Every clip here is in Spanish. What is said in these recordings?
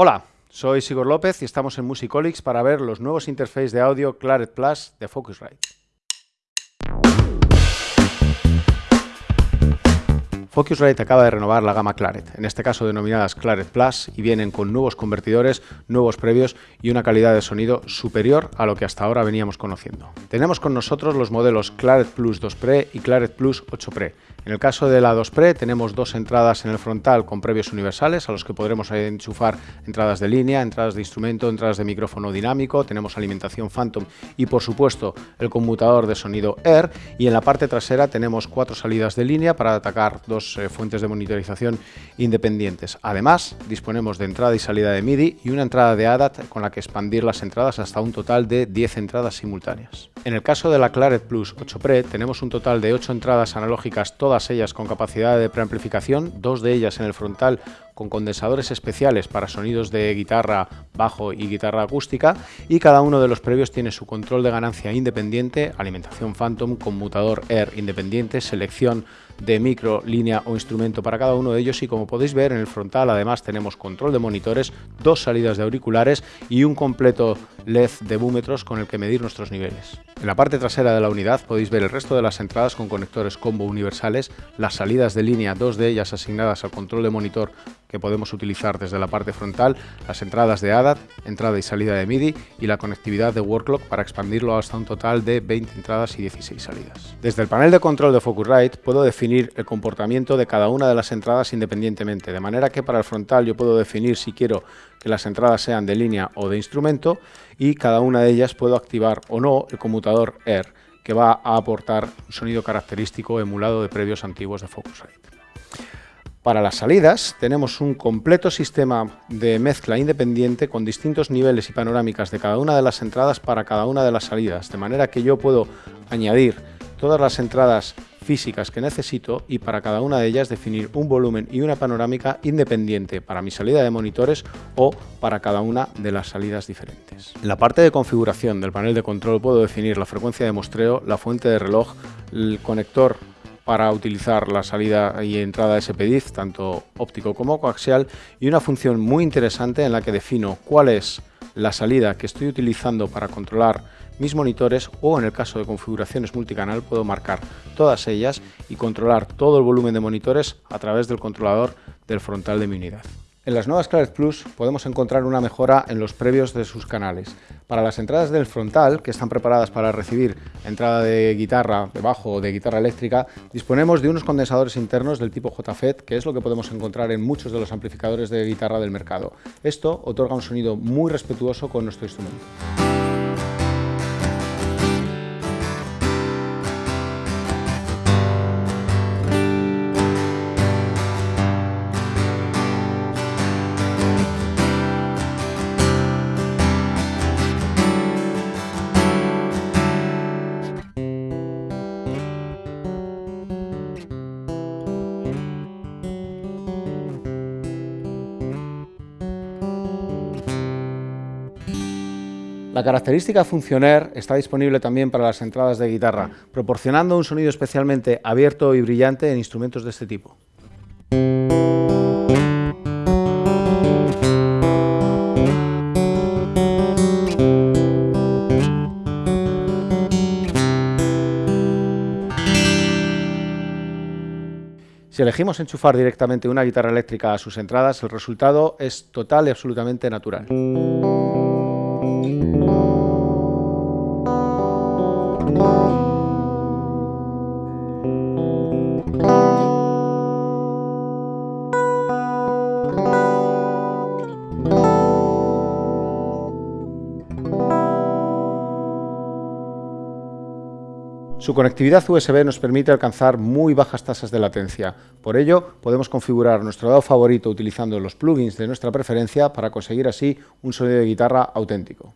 Hola, soy Sigor López y estamos en Musicolics para ver los nuevos interfaces de audio Claret Plus de Focusrite. Focusrite acaba de renovar la gama Claret, en este caso denominadas Claret Plus, y vienen con nuevos convertidores, nuevos previos y una calidad de sonido superior a lo que hasta ahora veníamos conociendo. Tenemos con nosotros los modelos Claret Plus 2 Pre y Claret Plus 8 Pre, en el caso de la 2 Pre tenemos dos entradas en el frontal con previos universales a los que podremos enchufar entradas de línea, entradas de instrumento, entradas de micrófono dinámico, tenemos alimentación Phantom y por supuesto el conmutador de sonido Air y en la parte trasera tenemos cuatro salidas de línea para atacar dos eh, fuentes de monitorización independientes. Además disponemos de entrada y salida de MIDI y una entrada de ADAT con la que expandir las entradas hasta un total de 10 entradas simultáneas. En el caso de la Claret Plus 8 Pre tenemos un total de 8 entradas analógicas todas ellas con capacidad de preamplificación, dos de ellas en el frontal con condensadores especiales para sonidos de guitarra, bajo y guitarra acústica y cada uno de los previos tiene su control de ganancia independiente, alimentación Phantom, conmutador Air independiente, selección de micro, línea o instrumento para cada uno de ellos y como podéis ver en el frontal además tenemos control de monitores, dos salidas de auriculares y un completo LED de búmetros con el que medir nuestros niveles. En la parte trasera de la unidad podéis ver el resto de las entradas con conectores combo universales, las salidas de línea, dos de ellas asignadas al control de monitor que podemos utilizar desde la parte frontal, las entradas de ADAT, entrada y salida de MIDI y la conectividad de Worklock para expandirlo hasta un total de 20 entradas y 16 salidas. Desde el panel de control de Focusrite puedo definir el comportamiento de cada una de las entradas independientemente, de manera que para el frontal yo puedo definir si quiero que las entradas sean de línea o de instrumento y cada una de ellas puedo activar o no el conmutador Air que va a aportar un sonido característico emulado de previos antiguos de Focusrite. Para las salidas tenemos un completo sistema de mezcla independiente con distintos niveles y panorámicas de cada una de las entradas para cada una de las salidas, de manera que yo puedo añadir todas las entradas físicas que necesito y para cada una de ellas definir un volumen y una panorámica independiente para mi salida de monitores o para cada una de las salidas diferentes. En la parte de configuración del panel de control puedo definir la frecuencia de muestreo, la fuente de reloj, el conector para utilizar la salida y entrada SPDIF, tanto óptico como coaxial, y una función muy interesante en la que defino cuál es la salida que estoy utilizando para controlar mis monitores o en el caso de configuraciones multicanal puedo marcar todas ellas y controlar todo el volumen de monitores a través del controlador del frontal de mi unidad. En las nuevas Claret Plus podemos encontrar una mejora en los previos de sus canales. Para las entradas del frontal, que están preparadas para recibir entrada de guitarra, de bajo o de guitarra eléctrica, disponemos de unos condensadores internos del tipo JFET, que es lo que podemos encontrar en muchos de los amplificadores de guitarra del mercado. Esto otorga un sonido muy respetuoso con nuestro instrumento. La característica Funcioner está disponible también para las entradas de guitarra, proporcionando un sonido especialmente abierto y brillante en instrumentos de este tipo. Si elegimos enchufar directamente una guitarra eléctrica a sus entradas, el resultado es total y absolutamente natural. Música Su conectividad USB nos permite alcanzar muy bajas tasas de latencia. Por ello, podemos configurar nuestro dado favorito utilizando los plugins de nuestra preferencia para conseguir así un sonido de guitarra auténtico.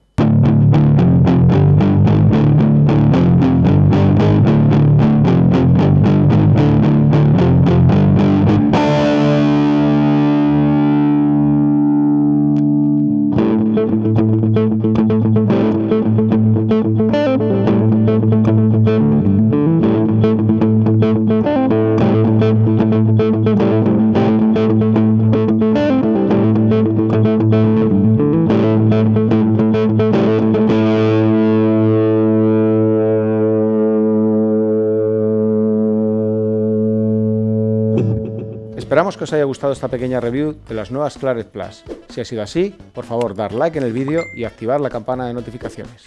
Esperamos que os haya gustado esta pequeña review de las nuevas Claret Plus. Si ha sido así, por favor dar like en el vídeo y activar la campana de notificaciones.